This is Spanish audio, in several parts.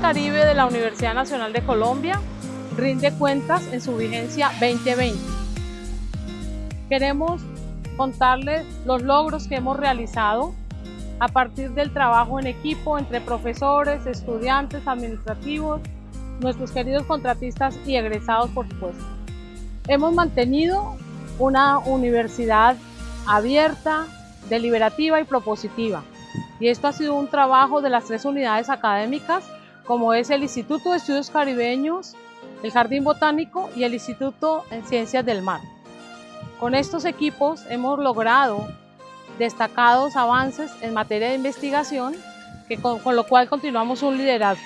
Caribe de la Universidad Nacional de Colombia rinde cuentas en su vigencia 2020. Queremos contarles los logros que hemos realizado a partir del trabajo en equipo entre profesores, estudiantes, administrativos, nuestros queridos contratistas y egresados, por supuesto. Hemos mantenido una universidad abierta, deliberativa y propositiva. Y esto ha sido un trabajo de las tres unidades académicas, como es el Instituto de Estudios Caribeños, el Jardín Botánico y el Instituto en Ciencias del Mar. Con estos equipos hemos logrado destacados avances en materia de investigación, que con, lo cual continuamos un liderazgo.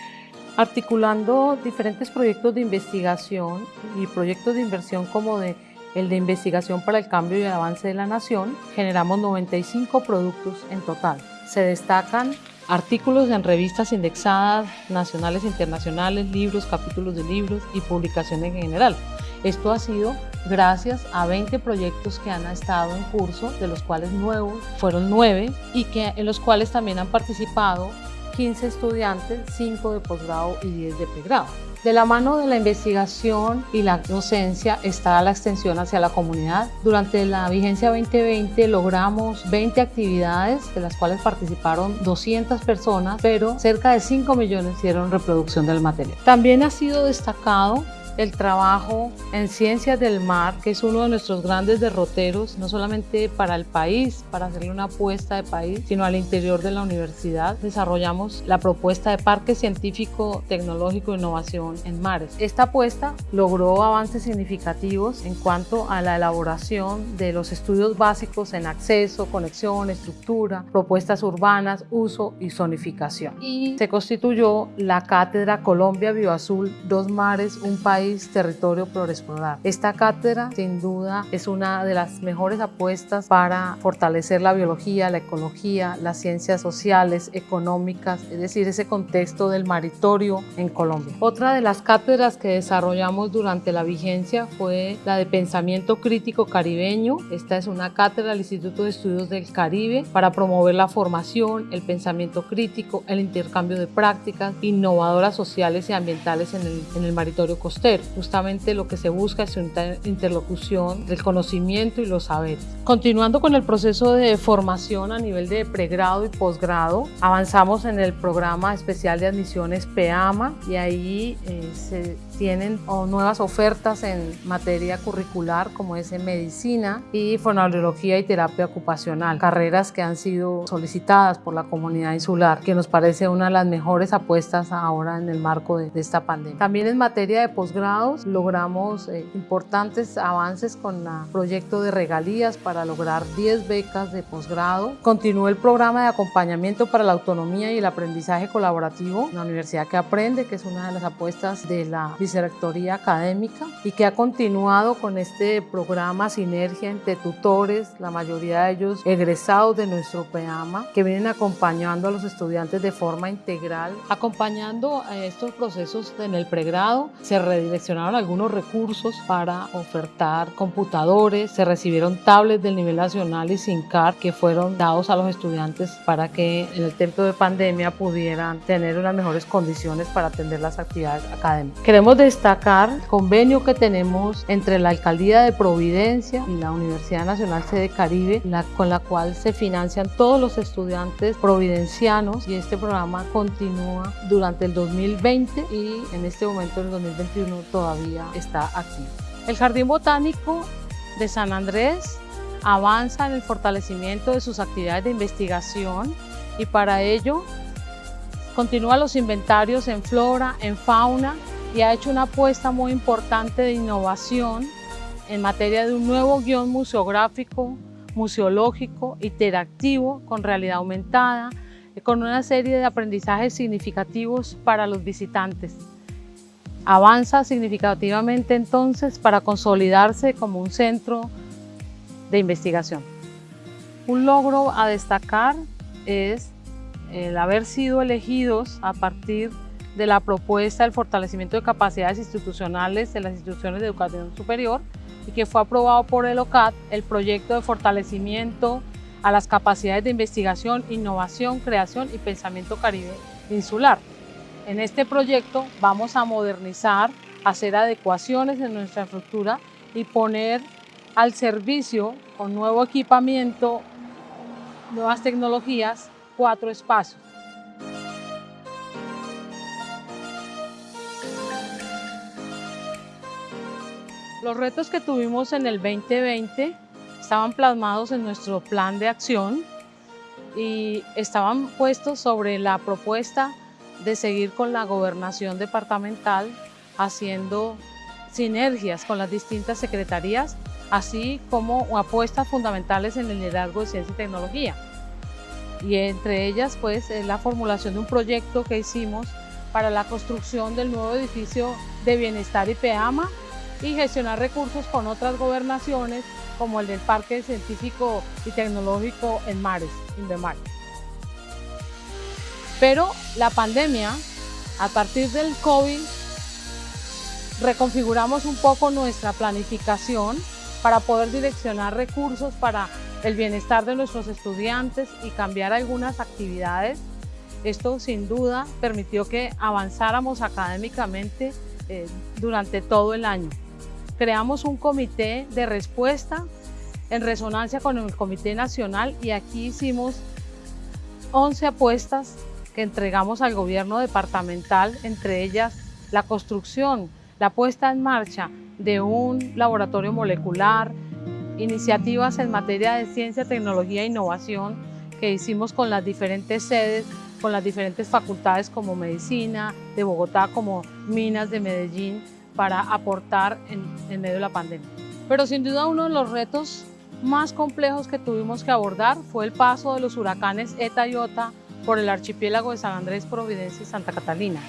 Articulando diferentes proyectos de investigación y proyectos de inversión como de el de investigación para el cambio y el avance de la nación, generamos 95 productos en total. Se destacan artículos en revistas indexadas nacionales e internacionales, libros, capítulos de libros y publicaciones en general. Esto ha sido gracias a 20 proyectos que han estado en curso, de los cuales nuevos fueron 9 y que, en los cuales también han participado 15 estudiantes, 5 de posgrado y 10 de pregrado. De la mano de la investigación y la docencia está la extensión hacia la comunidad. Durante la vigencia 2020 logramos 20 actividades de las cuales participaron 200 personas, pero cerca de 5 millones hicieron reproducción del material. También ha sido destacado el trabajo en ciencias del mar, que es uno de nuestros grandes derroteros, no solamente para el país, para hacerle una apuesta de país, sino al interior de la universidad. Desarrollamos la propuesta de Parque Científico, Tecnológico e Innovación en Mares. Esta apuesta logró avances significativos en cuanto a la elaboración de los estudios básicos en acceso, conexión, estructura, propuestas urbanas, uso y zonificación. Y se constituyó la Cátedra Colombia Bioazul, Dos Mares, un país territorio por explorar. Esta cátedra sin duda es una de las mejores apuestas para fortalecer la biología, la ecología, las ciencias sociales, económicas, es decir, ese contexto del maritorio en Colombia. Otra de las cátedras que desarrollamos durante la vigencia fue la de Pensamiento Crítico Caribeño. Esta es una cátedra del Instituto de Estudios del Caribe para promover la formación, el pensamiento crítico, el intercambio de prácticas innovadoras sociales y ambientales en el, en el maritorio costero. Justamente lo que se busca es una interlocución del conocimiento y los saberes. Continuando con el proceso de formación a nivel de pregrado y posgrado, avanzamos en el programa especial de admisiones PEAMA y ahí eh, se tienen nuevas ofertas en materia curricular como es en medicina y fonoaudiología y terapia ocupacional, carreras que han sido solicitadas por la comunidad insular, que nos parece una de las mejores apuestas ahora en el marco de, esta pandemia. También en materia de posgrados logramos eh, importantes avances con el proyecto de regalías para lograr 10 becas de posgrado. Continuó el programa de acompañamiento para la autonomía y el aprendizaje colaborativo la Universidad que Aprende, que es una de las apuestas de la vicerrectoría académica y que ha continuado con este programa Sinergia entre tutores, la mayoría de ellos egresados de nuestro PEAMA, que vienen acompañando a los estudiantes de forma integral. Acompañando a estos procesos en el pregrado, se redireccionaron algunos recursos para ofertar computadores, se recibieron tablets del nivel nacional y SINCAR que fueron dados a los estudiantes para que en el tiempo de pandemia pudieran tener unas mejores condiciones para atender las actividades académicas. Queremos destacar el convenio que tenemos entre la Alcaldía de Providencia y la Universidad Nacional Sede Caribe, con la cual se financian todos los estudiantes providencianos y este programa continúa durante el 2020 y en este momento, en el 2021, todavía está activo. El Jardín Botánico de San Andrés avanza en el fortalecimiento de sus actividades de investigación y para ello continúa los inventarios en flora, en fauna y ha hecho una apuesta muy importante de innovación en materia de un nuevo guion museográfico, museológico, interactivo, con realidad aumentada, con una serie de aprendizajes significativos para los visitantes. Avanza significativamente entonces para consolidarse como un centro de investigación. Un logro a destacar es el haber sido elegidos a partir de la propuesta del fortalecimiento de capacidades institucionales de las instituciones de educación superior y que fue aprobado por el OCAT el proyecto de fortalecimiento a las capacidades de investigación, innovación, creación y pensamiento caribe insular. En este proyecto vamos a modernizar, hacer adecuaciones en nuestra estructura y poner al servicio con nuevo equipamiento, nuevas tecnologías, cuatro espacios. Los retos que tuvimos en el 2020 estaban plasmados en nuestro plan de acción y estaban puestos sobre la propuesta de seguir con la gobernación departamental haciendo sinergias con las distintas secretarías, así como apuestas fundamentales en el liderazgo de ciencia y tecnología. Y entre ellas, pues, la formulación de un proyecto que hicimos para la construcción del nuevo edificio de bienestar y PEAMA y gestionar recursos con otras gobernaciones como el del Parque Científico y Tecnológico en Mares, Indemar. Pero la pandemia, a partir del COVID, reconfiguramos un poco nuestra planificación para poder direccionar recursos para el bienestar de nuestros estudiantes y cambiar algunas actividades. Esto sin duda permitió que avanzáramos académicamente eh, durante todo el año creamos un comité de respuesta en resonancia con el Comité Nacional y aquí hicimos 11 apuestas que entregamos al gobierno departamental, entre ellas la construcción, la puesta en marcha de un laboratorio molecular, iniciativas en materia de ciencia, tecnología e innovación que hicimos con las diferentes sedes, con las diferentes facultades como Medicina, de Bogotá, como Minas de Medellín, para aportar en, medio de la pandemia. Pero sin duda uno de los retos más complejos que tuvimos que abordar fue el paso de los huracanes ETA y OTA por el archipiélago de San Andrés, Providencia y Santa Catalina.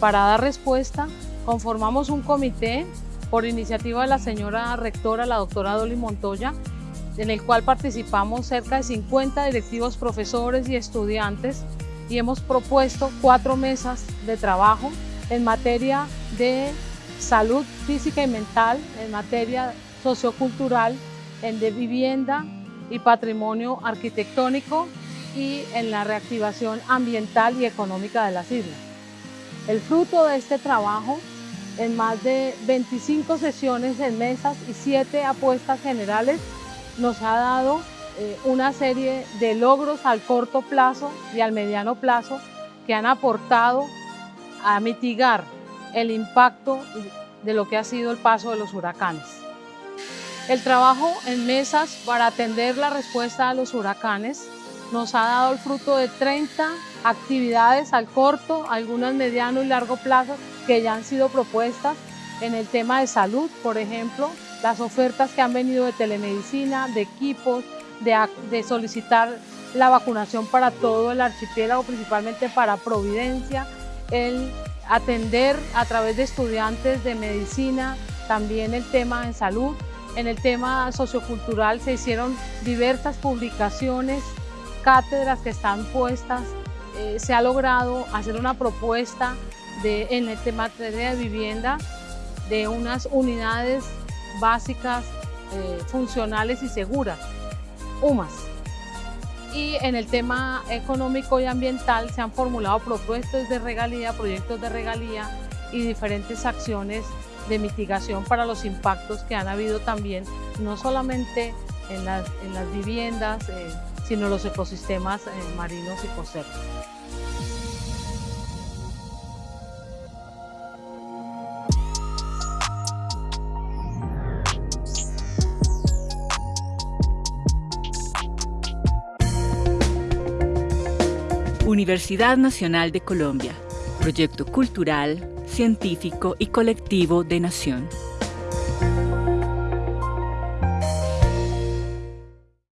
Para dar respuesta, conformamos un comité por iniciativa de la señora rectora, la doctora Dolly Montoya, en el cual participamos cerca de 50 directivos, profesores y estudiantes y hemos propuesto cuatro mesas de trabajo en materia de salud física y mental, en materia sociocultural, en de vivienda y patrimonio arquitectónico y en la reactivación ambiental y económica de las islas. El fruto de este trabajo, en más de 25 sesiones en mesas y 7 apuestas generales, nos ha dado eh, una serie de logros al corto plazo y al mediano plazo que han aportado a mitigar el impacto de lo que ha sido el paso de los huracanes. El trabajo en mesas para atender la respuesta a los huracanes nos ha dado el fruto de 30 actividades al corto, algunas mediano y largo plazo que ya han sido propuestas en el tema de salud, por ejemplo, las ofertas que han venido de telemedicina, de equipos, de, de solicitar la vacunación para todo el archipiélago, principalmente para Providencia, el atender a través de estudiantes de medicina, también el tema en salud. En el tema sociocultural se hicieron diversas publicaciones, cátedras que están puestas. Eh, se ha logrado hacer una propuesta de, en el tema de vivienda de unas unidades básicas, eh, funcionales y seguras, UMAS. Y en el tema económico y ambiental se han formulado propuestas de regalía, proyectos de regalía y diferentes acciones de mitigación para los impactos que han habido también, no solamente en las, viviendas, eh, sino los ecosistemas eh, marinos y costeros. Universidad Nacional de Colombia, proyecto cultural, científico y colectivo de nación.